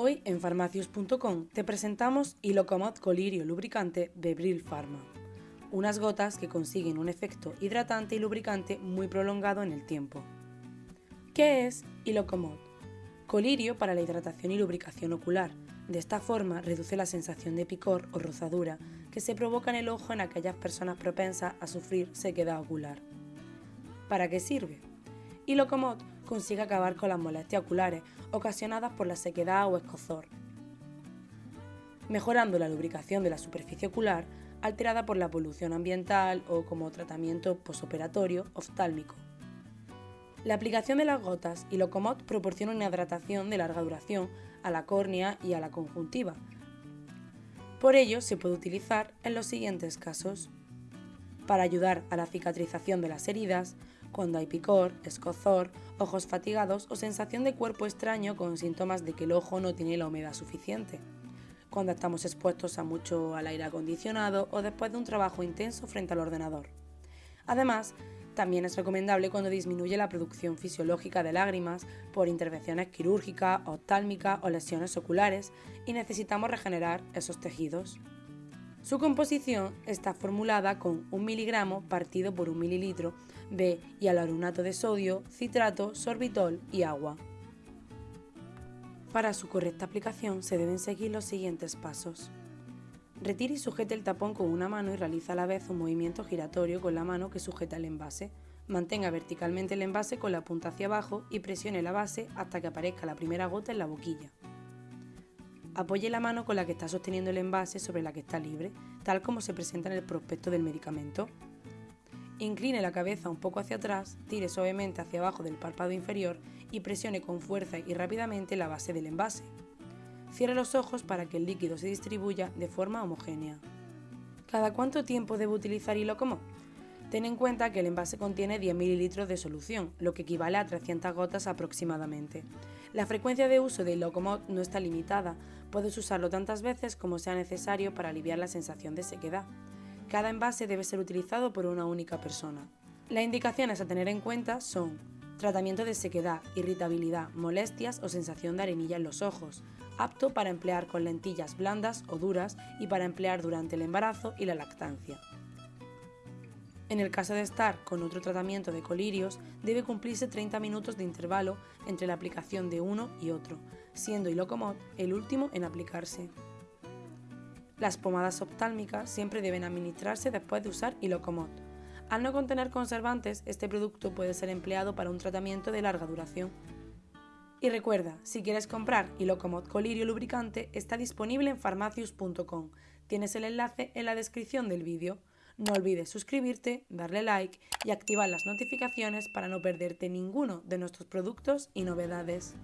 Hoy en farmacius.com te presentamos Ilocomod Colirio Lubricante de Bril Pharma, unas gotas que consiguen un efecto hidratante y lubricante muy prolongado en el tiempo. ¿Qué es Ilocomod? Colirio para la hidratación y lubricación ocular. De esta forma reduce la sensación de picor o rozadura que se provoca en el ojo en aquellas personas propensas a sufrir sequedad ocular. ¿Para qué sirve? Ilocomod consigue acabar con las molestias oculares ocasionadas por la sequedad o escozor, mejorando la lubricación de la superficie ocular alterada por la polución ambiental o como tratamiento posoperatorio oftálmico. La aplicación de las gotas y Locomod proporciona una hidratación de larga duración a la córnea y a la conjuntiva. Por ello, se puede utilizar en los siguientes casos. Para ayudar a la cicatrización de las heridas, cuando hay picor, escozor, ojos fatigados o sensación de cuerpo extraño con síntomas de que el ojo no tiene la humedad suficiente, cuando estamos expuestos a mucho al aire acondicionado o después de un trabajo intenso frente al ordenador. Además, también es recomendable cuando disminuye la producción fisiológica de lágrimas por intervenciones quirúrgicas, oftálmicas o lesiones oculares y necesitamos regenerar esos tejidos. Su composición está formulada con un miligramo partido por un mililitro de hialuronato de sodio, citrato, sorbitol y agua. Para su correcta aplicación se deben seguir los siguientes pasos. Retire y sujete el tapón con una mano y realiza a la vez un movimiento giratorio con la mano que sujeta el envase. Mantenga verticalmente el envase con la punta hacia abajo y presione la base hasta que aparezca la primera gota en la boquilla. Apoye la mano con la que está sosteniendo el envase sobre la que está libre, tal como se presenta en el prospecto del medicamento. Incline la cabeza un poco hacia atrás, tire suavemente hacia abajo del párpado inferior y presione con fuerza y rápidamente la base del envase. Cierre los ojos para que el líquido se distribuya de forma homogénea. ¿Cada cuánto tiempo debe utilizar Ilocomod? Ten en cuenta que el envase contiene 10 ml de solución, lo que equivale a 300 gotas aproximadamente. La frecuencia de uso de Ilocomod no está limitada, puedes usarlo tantas veces como sea necesario para aliviar la sensación de sequedad. Cada envase debe ser utilizado por una única persona. Las indicaciones a tener en cuenta son tratamiento de sequedad, irritabilidad, molestias o sensación de arenilla en los ojos, apto para emplear con lentillas blandas o duras y para emplear durante el embarazo y la lactancia. En el caso de estar con otro tratamiento de colirios, debe cumplirse 30 minutos de intervalo entre la aplicación de uno y otro, siendo Ilocomod el último en aplicarse. Las pomadas oftálmicas siempre deben administrarse después de usar Ilocomod. Al no contener conservantes, este producto puede ser empleado para un tratamiento de larga duración. Y recuerda, si quieres comprar Ilocomod Colirio Lubricante, está disponible en farmacius.com. Tienes el enlace en la descripción del vídeo. No olvides suscribirte, darle like y activar las notificaciones para no perderte ninguno de nuestros productos y novedades.